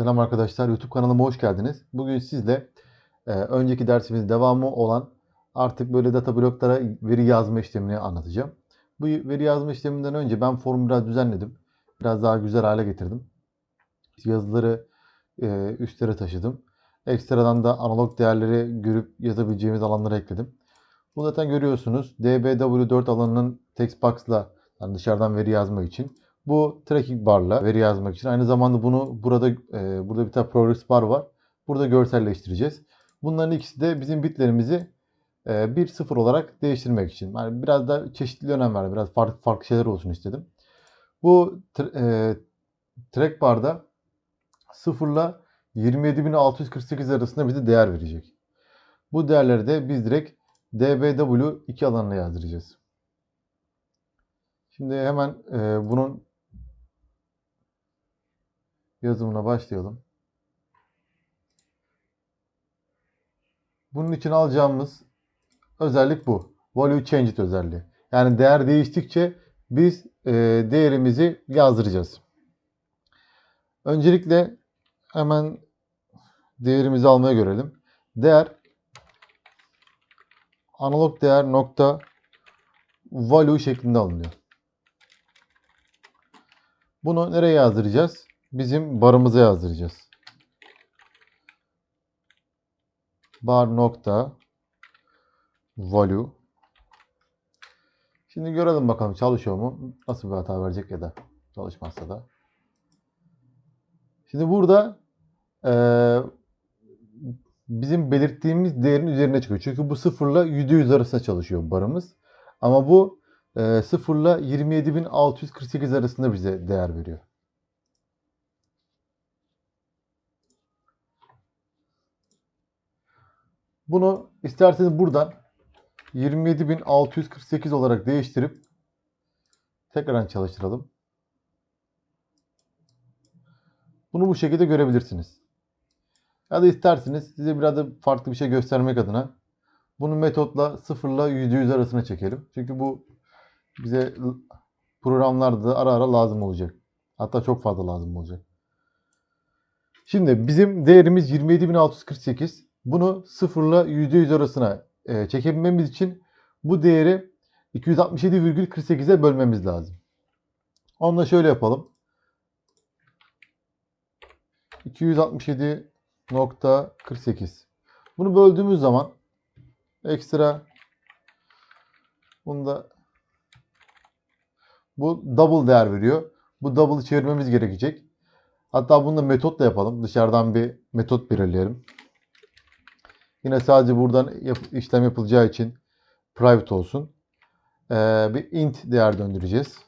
Selam arkadaşlar, YouTube kanalıma hoş geldiniz. Bugün sizle e, önceki dersimizin devamı olan artık böyle data bloklara veri yazma işlemini anlatacağım. Bu veri yazma işleminden önce ben formu biraz düzenledim. Biraz daha güzel hale getirdim. Yazıları e, üstlere taşıdım. Ekstradan da analog değerleri görüp yazabileceğimiz alanlara ekledim. Bu zaten görüyorsunuz DBW4 alanının text box'la yani dışarıdan veri yazmak için. Bu tracking barla veri yazmak için. Aynı zamanda bunu burada e, burada bir tane progress bar var. Burada görselleştireceğiz. Bunların ikisi de bizim bitlerimizi e, 1-0 olarak değiştirmek için. Yani biraz da çeşitli önem verdim. Biraz farklı farklı şeyler olsun istedim. Bu e, track barda 0 ile 27648 arasında bize değer verecek. Bu değerleri de biz direkt dbw2 alanına yazdıracağız. Şimdi hemen e, bunun yazımına başlayalım. Bunun için alacağımız özellik bu. Value Changed özelliği. Yani değer değiştikçe biz e, değerimizi yazdıracağız. Öncelikle hemen değerimizi almaya görelim. Değer analog değer nokta value şeklinde alınıyor. Bunu nereye yazdıracağız? Bizim barımıza yazdıracağız. Bar nokta value. Şimdi görelim bakalım çalışıyor mu? Nasıl bir hata verecek ya da çalışmazsa da. Şimdi burada e, bizim belirttiğimiz değerin üzerine çıkıyor. Çünkü bu sıfırla %100 arasında çalışıyor barımız. Ama bu e, 0 ile 27.648 arasında bize değer veriyor. Bunu isterseniz buradan 27.648 olarak değiştirip tekrardan çalıştıralım. Bunu bu şekilde görebilirsiniz. Ya da isterseniz size biraz da farklı bir şey göstermek adına bunu metotla 0 ile %100 arasına çekelim. Çünkü bu bize programlarda ara ara lazım olacak. Hatta çok fazla lazım olacak. Şimdi bizim değerimiz 27.648. Bunu 0 ile %100 arasına e, çekebilmemiz için bu değeri 267,48'e bölmemiz lazım. Onu da şöyle yapalım. 267.48 Bunu böldüğümüz zaman ekstra bunu da bu double değer veriyor. Bu double'ı çevirmemiz gerekecek. Hatta bunu da metotla yapalım. Dışarıdan bir metot belirleyelim. Yine sadece buradan yap işlem yapılacağı için private olsun. Ee, bir int değer döndüreceğiz.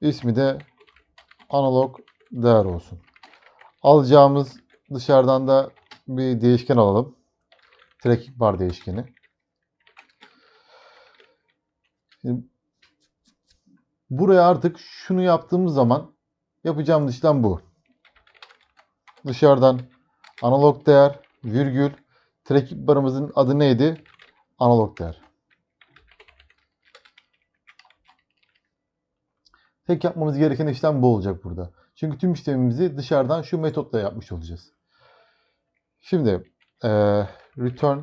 İsmi de analog değer olsun. Alacağımız dışarıdan da bir değişken alalım. Tracking bar değişkeni. Şimdi buraya artık şunu yaptığımız zaman yapacağımız işlem bu. Dışarıdan analog değer virgül tracking barımızın adı neydi? Analog değer. Tek yapmamız gereken işlem bu olacak burada. Çünkü tüm işlemimizi dışarıdan şu metotla yapmış olacağız. Şimdi e, return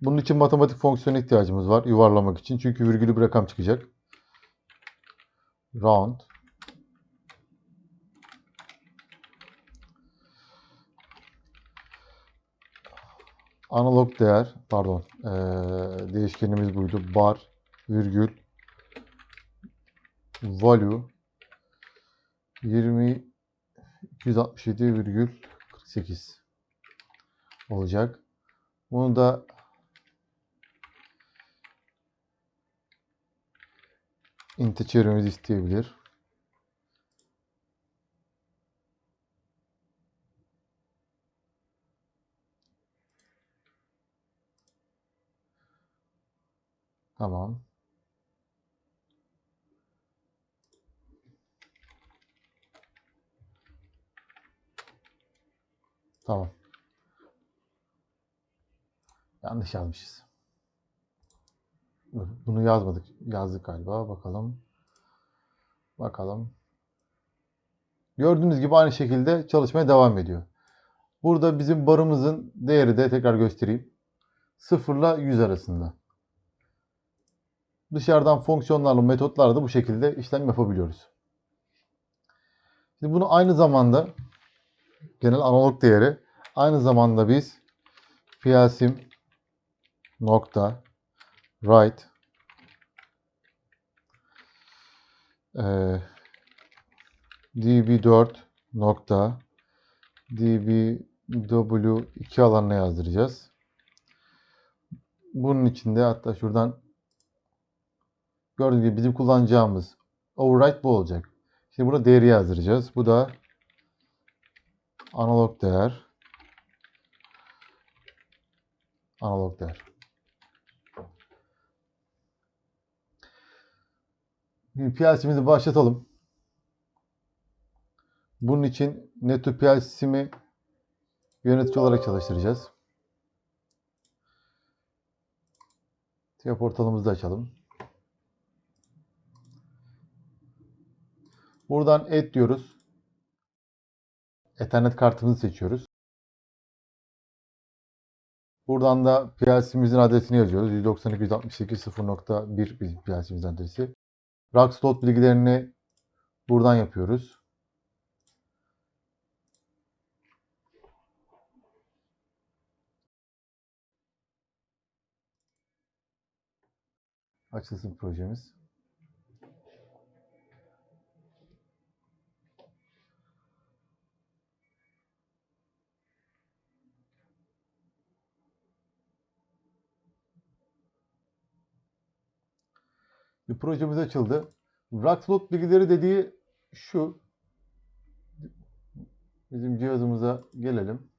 bunun için matematik fonksiyona ihtiyacımız var yuvarlamak için. Çünkü virgülü bir rakam çıkacak. Round analog değer pardon ee, değişkenimiz buydu. Bar virgül value 20 267,48 olacak. Bunu da int'e çevirmemizi isteyebilir. Tamam. Tamam. Yanlış yazmışız. Bunu yazmadık. Yazdık galiba. Bakalım. Bakalım. Gördüğünüz gibi aynı şekilde çalışmaya devam ediyor. Burada bizim barımızın değeri de tekrar göstereyim. 0 ile 100 arasında. Dışarıdan fonksiyonlarla, metotlarla da bu şekilde işlem yapabiliyoruz. Şimdi bunu aynı zamanda genel analog değeri aynı zamanda biz PLSim nokta write eee, db4 nokta dbw2 alanına yazdıracağız. Bunun içinde hatta şuradan gördüğünüz gibi bizim kullanacağımız override bu olacak. Şimdi burada değeri yazdıracağız. Bu da analog değer. Analog değer. PLC'mizi başlatalım. Bunun için Netu PLC'mi yönetici olarak çalıştıracağız. TIA portalımızı da açalım. Buradan Add diyoruz. Ethernet kartımızı seçiyoruz. Buradan da PLC'mizin adresini yazıyoruz. 192.168.0.1 bizim PLC'mizin adresi. Rack slot bilgilerini buradan yapıyoruz. Açılsın projemiz. Bir projemiz açıldı. Rack slot bilgileri dediği şu. Bizim cihazımıza gelelim.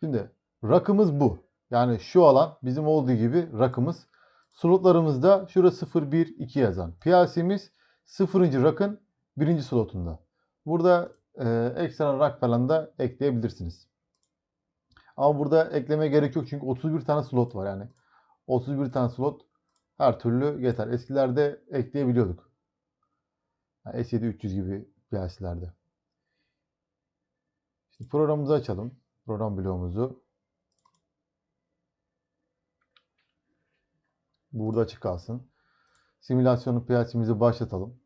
Şimdi rakımız bu. Yani şu alan bizim olduğu gibi rakımız. Slotlarımızda şurası 0, 1, 2 yazan. PLC'miz 0. rakın 1. slotunda. Burada e, ekstra rak falan da ekleyebilirsiniz. Ama burada eklemeye gerek yok çünkü 31 tane slot var yani. 31 tane slot her türlü yeter. Eskilerde ekleyebiliyorduk. Yani S7-300 gibi PLC'lerde. Şimdi programımızı açalım. Program bloğumuzu. Burada açık kalsın. Simülasyonu PLC'mizi başlatalım.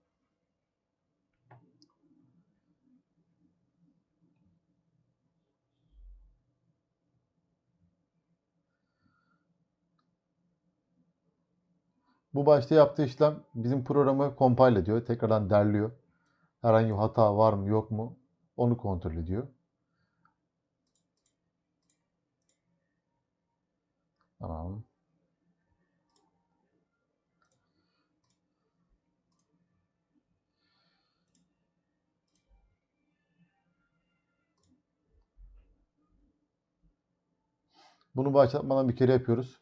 Bu başta yaptığı işlem bizim programı compile ediyor. Tekrardan derliyor. Herhangi bir hata var mı yok mu onu kontrol ediyor. Tamam. Bunu başlatmadan bir kere yapıyoruz.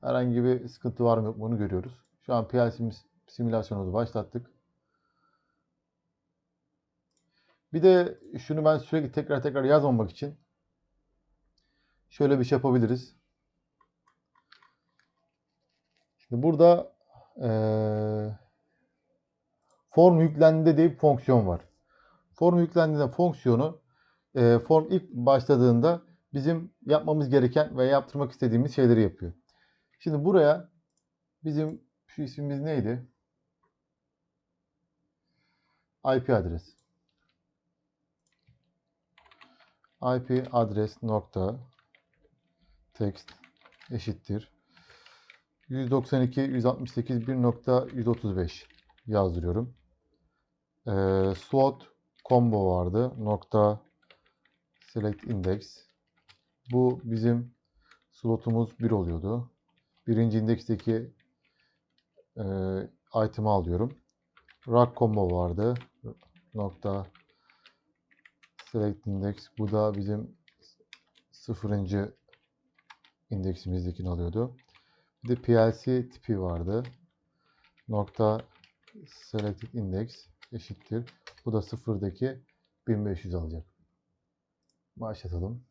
Herhangi bir sıkıntı var mı yok mu onu görüyoruz. Şu an PLC'miz simülasyonumuzu başlattık. Bir de şunu ben sürekli tekrar tekrar yazmamak için şöyle bir şey yapabiliriz. Şimdi burada eee form yüklendi diye bir fonksiyon var. Form yüklendiğinde fonksiyonu eee, form ilk başladığında bizim yapmamız gereken ve yaptırmak istediğimiz şeyleri yapıyor. Şimdi buraya bizim şu ismimiz neydi? IP adres. IP adres nokta text eşittir 192 168 1.135 yazdırıyorum. Ee, slot combo vardı. Nokta select index. Bu bizim slotumuz 1 oluyordu. Birinci indeksteki e, item'ı alıyorum. Rack combo vardı. Nokta select index. Bu da bizim sıfırıncı indeksimizdekini alıyordu. Bir de PLC tipi vardı. Nokta selected index eşittir. Bu da sıfırdaki 1500 alacak. Başlatalım.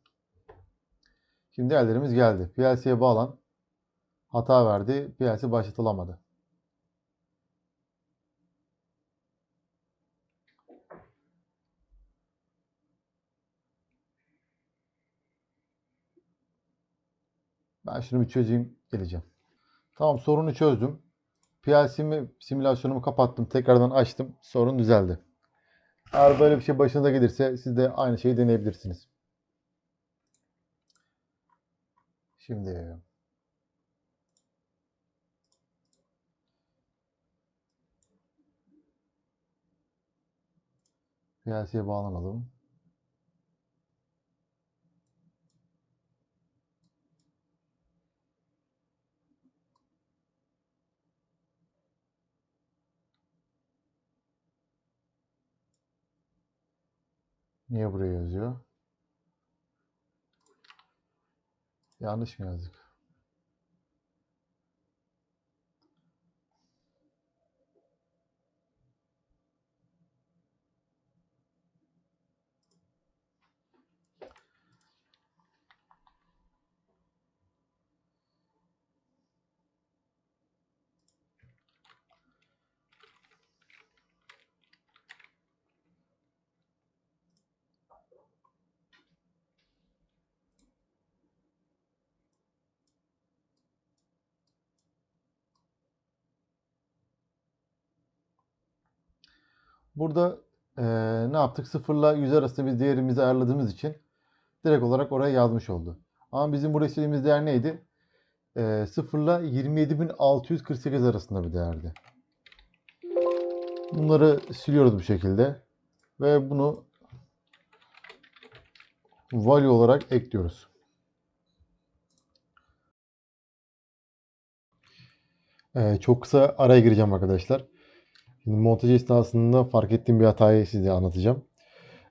Şimdi değerlerimiz geldi. PLC'ye bağlan hata verdi. Piyasa başlatılamadı. Ben şunu bir çözeyim geleceğim. Tamam sorunu çözdüm. PLC'mi simülasyonumu kapattım. Tekrardan açtım. Sorun düzeldi. Eğer böyle bir şey başınıza gelirse siz de aynı şeyi deneyebilirsiniz. Şimdi PLC'ye bağlanalım. Niye buraya yazıyor? Yanlış mı yazdık? Burada eee, ne yaptık? 0 ile 100 arasında bir değerimizi ayarladığımız için direkt olarak oraya yazmış oldu. Ama bizim burada istediğimiz değer neydi? Eee 0 ile 27648 arasında bir değerdi. Bunları siliyoruz bu şekilde. Ve bunu value olarak ekliyoruz. Eee, çok kısa araya gireceğim arkadaşlar. Montaj esnasında fark ettiğim bir hatayı size anlatacağım.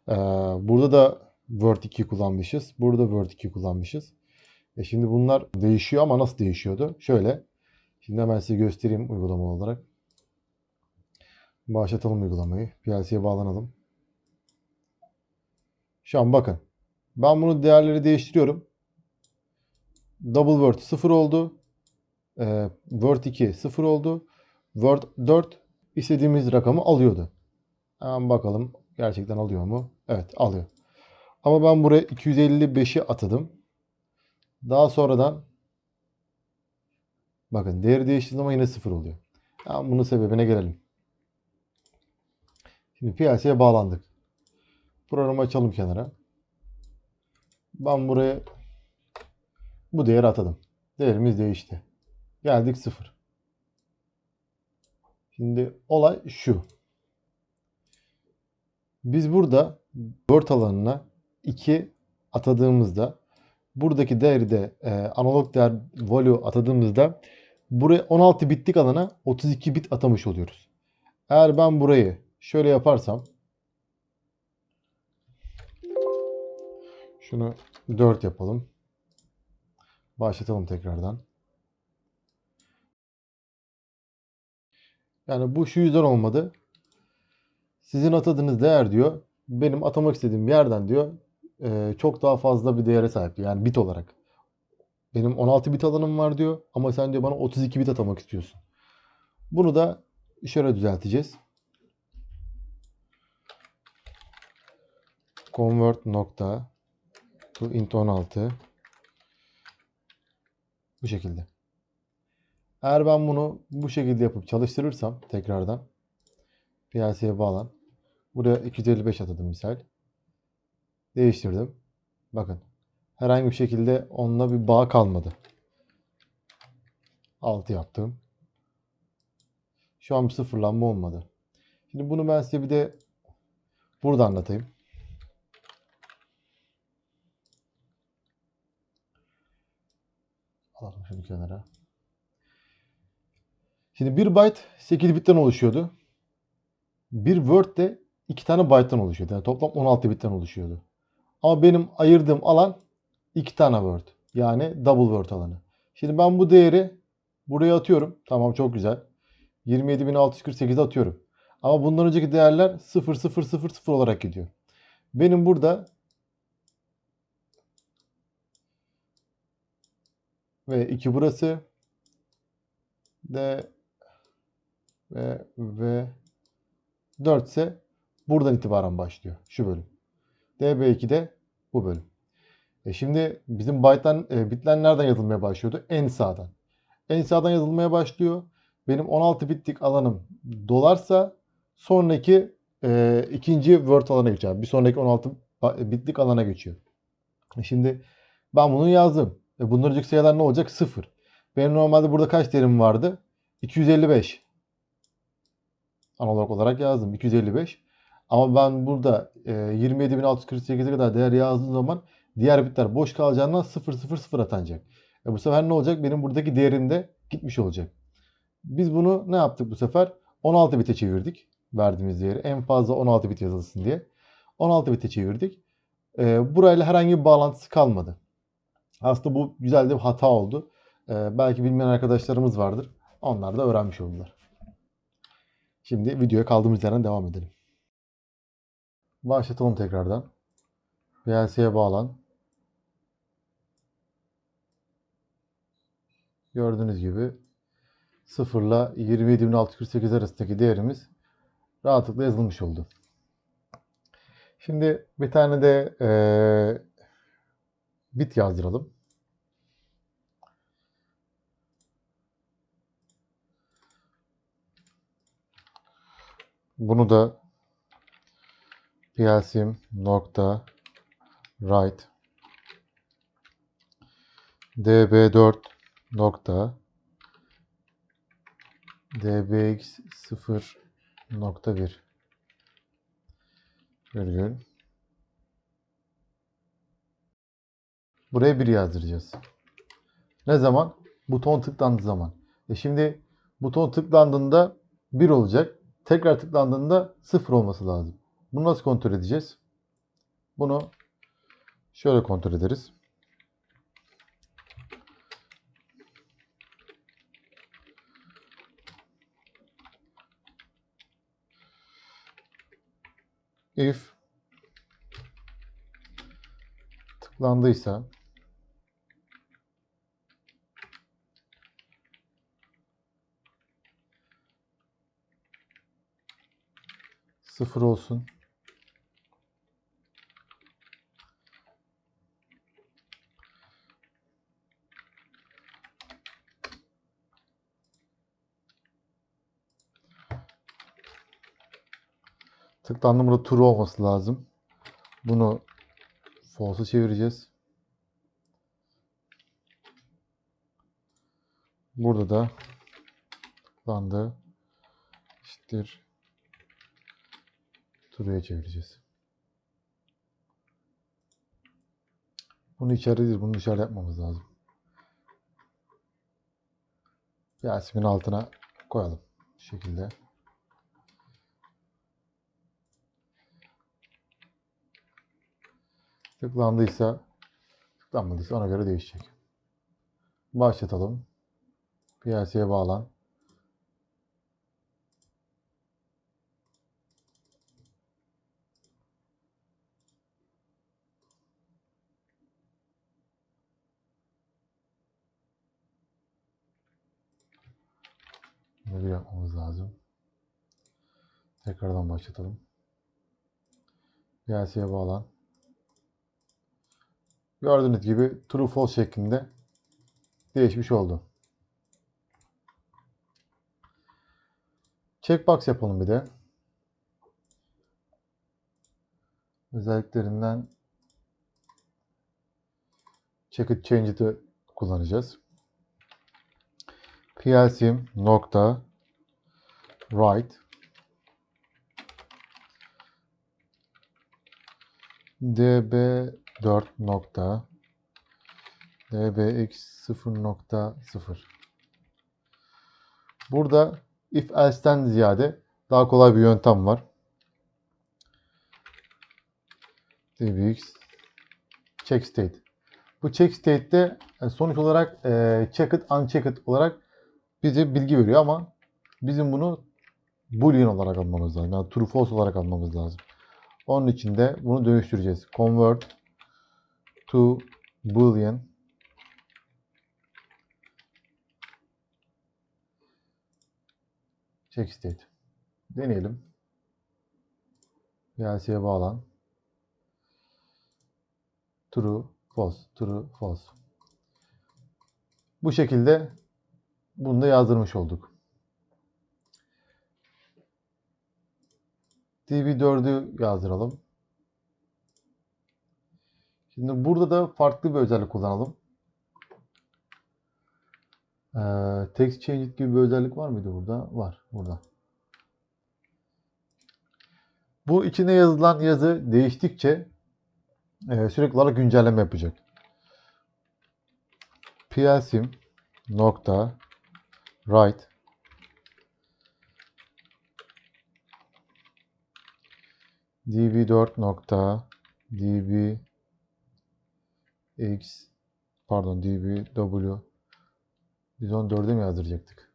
Ee, burada da Word 2 kullanmışız. Burada Word 2 kullanmışız. E şimdi bunlar değişiyor ama nasıl değişiyordu? Şöyle. Şimdi hemen size göstereyim uygulama olarak. Başlatalım uygulamayı. PLC'ye bağlanalım. Şu an bakın. Ben bunu değerleri değiştiriyorum. Double Word 0 oldu. Ee, Word 2 0 oldu. Word 4 istediğimiz rakamı alıyordu. Hemen bakalım gerçekten alıyor mu? Evet alıyor. Ama ben buraya 255'i atadım. Daha sonradan bakın değeri değiştiği zaman yine 0 oluyor. Hemen bunun sebebine gelelim. Şimdi PLC'ye bağlandık. Programı açalım kenara. Ben buraya bu değeri atadım. Değerimiz değişti. Geldik 0. Şimdi olay şu. Biz burada Word alanına 2 atadığımızda buradaki değeri de e, analog değer value atadığımızda buraya 16 bitlik alana 32 bit atamış oluyoruz. Eğer ben burayı şöyle yaparsam şunu 4 yapalım. Başlatalım tekrardan. Yani bu şu yüzden olmadı. Sizin atadığınız değer diyor benim atamak istediğim yerden diyor e, çok daha fazla bir değere sahip diyor. Yani bit olarak. Benim 16 bit alanım var diyor ama sen diyor bana 32 bit atamak istiyorsun. Bunu da şöyle düzelteceğiz. Convert nokta to int 16 bu şekilde. Eğer ben bunu bu şekilde yapıp çalıştırırsam tekrardan PLC'ye bağlan. Buraya 255 atadım misal. Değiştirdim. Bakın. Herhangi bir şekilde onunla bir bağ kalmadı. 6 yaptım. Şu an bir sıfırlanma olmadı. Şimdi bunu ben size bir de burada anlatayım. Alalım şunu kenara. Şimdi bir byte 8 bitten oluşuyordu. Bir word de 2 tane byte'tan oluşuyordu. Yani toplam 16 bitten oluşuyordu. Ama benim ayırdığım alan 2 tane word. Yani double word alanı. Şimdi ben bu değeri buraya atıyorum. Tamam çok güzel. 27.648'e atıyorum. Ama bundan önceki değerler 0 0 0 0 olarak gidiyor. Benim burada ve 2 burası D ve V 4 ise buradan itibaren başlıyor. Şu bölüm. DB2 de bu bölüm. E şimdi bizim byte'lar, e, bitler nereden yazılmaya başlıyordu? En sağdan. En sağdan yazılmaya başlıyor. Benim 16 bitlik alanım dolarsa sonraki e, ikinci word alana geçiyor. Bir sonraki 16 ba- bitlik alana geçiyor. E Şimdi ben bunu yazdım. E bunların sayılar ne olacak? 0. Benim normalde burada kaç değerim vardı? 255. Analog olarak yazdım. 255. Ama ben burada e, 27.648'e kadar değer yazdığım zaman diğer bitler boş kalacağından 000 atanacak. E bu sefer ne olacak? Benim buradaki değerim de gitmiş olacak. Biz bunu ne yaptık bu sefer? 16 bite çevirdik. Verdiğimiz değeri. En fazla 16 bit yazılsın diye. 16 bite çevirdik. E, burayla herhangi bir bağlantısı kalmadı. Aslında bu güzel de bir hata oldu. E, belki bilmeyen arkadaşlarımız vardır. Onlar da öğrenmiş oldular. Şimdi videoya kaldığımız yerden devam edelim. Başlatalım tekrardan. VLC'ye bağlan. Gördüğünüz gibi 0 ile 27.648 arasındaki değerimiz rahatlıkla yazılmış oldu. Şimdi bir tane de eee, bit yazdıralım. Bunu da plsim nokta write db4 nokta dbx 0 nokta 1 virgül buraya 1 yazdıracağız. Ne zaman? Buton tıklandığı zaman. E şimdi buton tıklandığında 1 olacak. Tekrar tıklandığında 0 olması lazım. Bunu nasıl kontrol edeceğiz? Bunu şöyle kontrol ederiz. If tıklandıysa sıfır olsun. Tıklandı burada true olması lazım. Bunu false'a çevireceğiz. Burada da tıklandı. eşittir true'ya çevireceğiz. Bunu içeride değil, bunu dışarıda yapmamız lazım. Yasemin altına koyalım. Bu şekilde. Tıklandıysa tıklanmadıysa ona göre değişecek. Başlatalım. PLC'ye bağlan. Bunu bir yapmamız lazım. Tekrardan başlatalım. PLC'ye bağlan. Gördüğünüz gibi true false şeklinde değişmiş oldu. Checkbox yapalım bir de. Özelliklerinden check it change kullanacağız. plsim nokta write db4 nokta dbx 0.0 Burada if else'ten ziyade daha kolay bir yöntem var. dbx check state. Bu check state'te e, sonuç olarak e, checked unchecked olarak bize bilgi veriyor ama bizim bunu boolean olarak almamız lazım. Yani true false olarak almamız lazım. Onun için de bunu dönüştüreceğiz. Convert to boolean check state. Deneyelim. VLC'ye bağlan. True, false, true, false. Bu şekilde bunu da yazdırmış olduk. Db4'ü yazdıralım. Şimdi burada da farklı bir özellik kullanalım. Ee, text change gibi bir özellik var mıydı burada? Var burada. Bu içine yazılan yazı değiştikçe e, sürekli olarak güncelleme yapacak. plsim nokta write db4 nokta db x pardon dbw biz onu 4'e mi yazdıracaktık?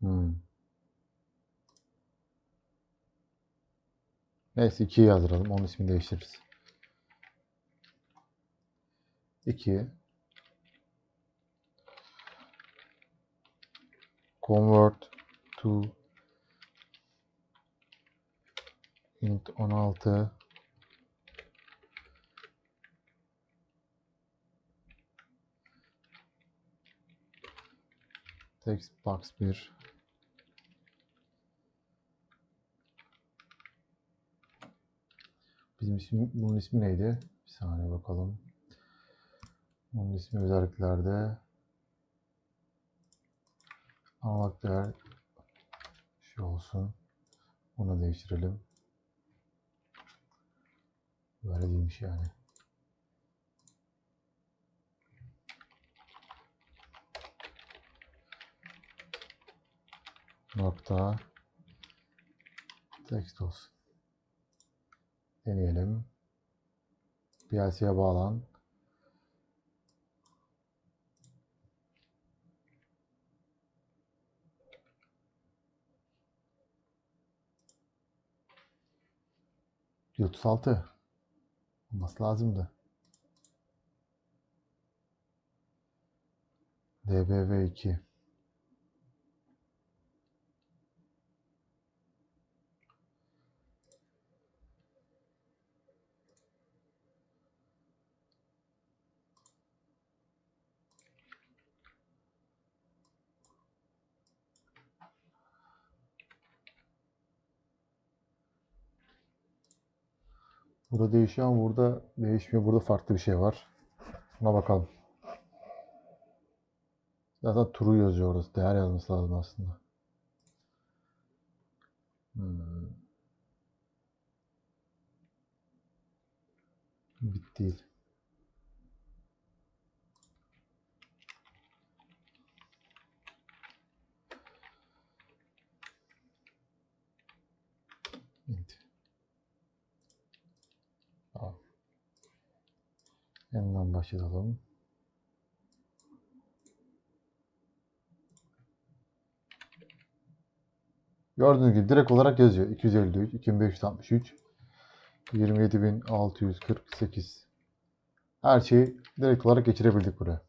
Hmm. Neyse 2'yi yazdıralım. Onun ismini değiştiririz. 2 convert to int 16 text box 1 Bizim ismi, bunun ismi neydi? Bir saniye bakalım. Bunun ismi özelliklerde. Analog değer şu olsun. Bunu değiştirelim. Böyle değilmiş yani. Nokta text olsun. Deneyelim. PLC'ye bağlan. %36 olması lazımdı. DBV2 Burada değişiyor ama burada değişmiyor. Burada farklı bir şey var. Buna bakalım. Zaten true yazıyor orası. Değer yazması lazım aslında. Hmm. Bit değil. Int. Tamam. Yeniden başlayalım. Gördüğünüz gibi direkt olarak yazıyor. 253, 2563, 27648. Her şeyi direkt olarak geçirebildik buraya.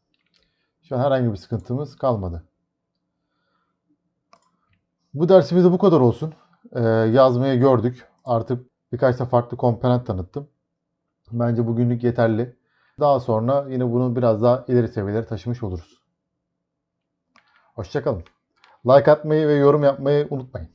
Şu an herhangi bir sıkıntımız kalmadı. Bu dersimizde bu kadar olsun. Ee, yazmayı gördük. Artık birkaç da farklı komponent tanıttım. Bence bugünlük yeterli. Daha sonra yine bunu biraz daha ileri seviyelere taşımış oluruz. Hoşçakalın. Like atmayı ve yorum yapmayı unutmayın.